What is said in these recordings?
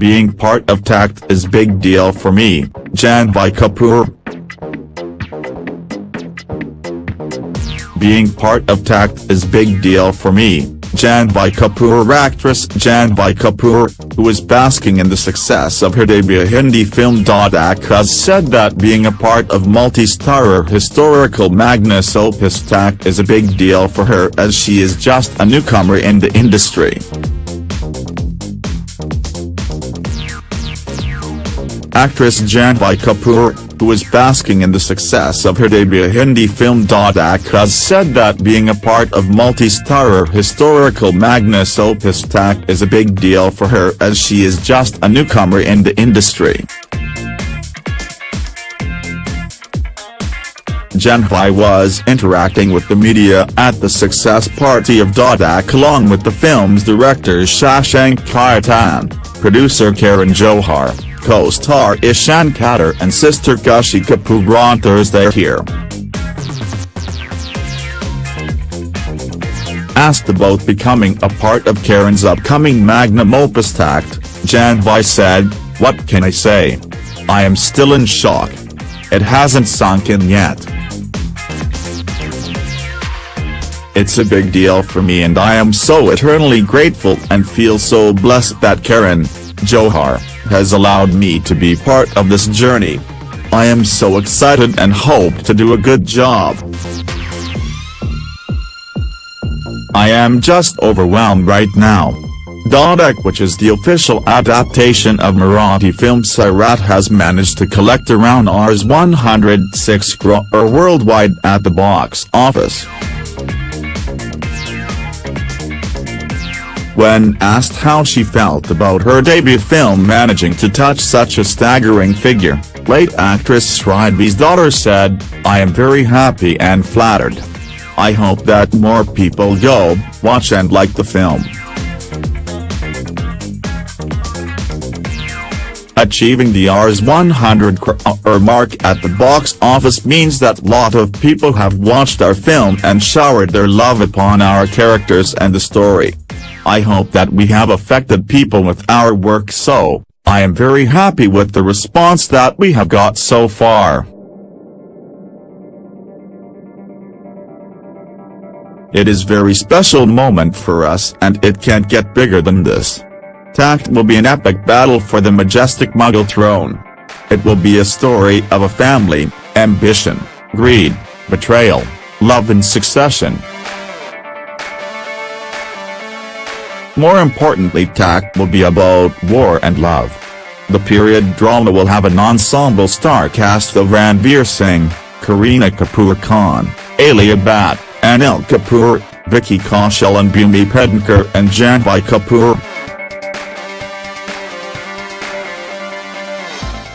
Being part of Takht is big deal for me, Janhvi Kapoor. Being part of Takht is big deal for me, Janhvi Kapoor actress Janhvi Kapoor, who is basking in the success of her debut Hindi film Dhadak has said that being a part of multi-starrer historical magnus opus Takht is a big deal for her as she is just a newcomer in the industry. Actress Janhvi Kapoor, who is basking in the success of her debut Hindi film has said that being a part of multi-starrer historical magnus opus Takht is a big deal for her as she is just a newcomer in the industry. Janhvi was interacting with the media at the success party of Dhadak along with the film's director Shashank Khaitan, producer Karan Johar, co-star Ishaan Khatter and sister Khushi Kapoor on Thursday here. Asked about becoming a part of Karan's upcoming magnum opus Takht, Janhvi said, What can I say? I am still in shock. It hasn't sunk in yet. It's a big deal for me and I am so eternally grateful and feel so blessed that Karan, Johar, has allowed me to be part of this journey. I am so excited and hope to do a good job. I am just overwhelmed right now. Dhadak which is the official adaptation of Marathi film Sairat has managed to collect around Rs 106 crore worldwide at the box office. When asked how she felt about her debut film managing to touch such a staggering figure, late actress Sridevi's daughter said, I am very happy and flattered. I hope that more people go, watch and like the film. Achieving the Rs 100 crore uh, mark at the box office means that lot of people have watched our film and showered their love upon our characters and the story. I hope that we have affected people with our work so, I am very happy with the response that we have got so far. It is very special moment for us and it can't get bigger than this. Takht will be an epic battle for the majestic Mughal throne. It will be a story of a family, ambition, greed, betrayal, love and succession. More importantly Takht will be about war and love. The period drama will have an ensemble star cast of Ranveer Singh, Kareena Kapoor Khan, Alia Bhatt, Anil Kapoor, Vicky Kaushal and Bhumi Pednekar and Janhvi Kapoor.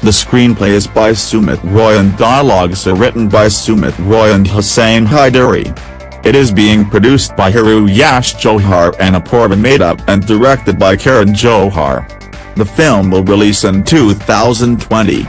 The screenplay is by Sumit Roy and dialogues are written by Sumit Roy and Hussain Haidari. It is being produced by Hiroo Yash Johar and Apurva Madhub and directed by Karan Johar. The film will release in 2020.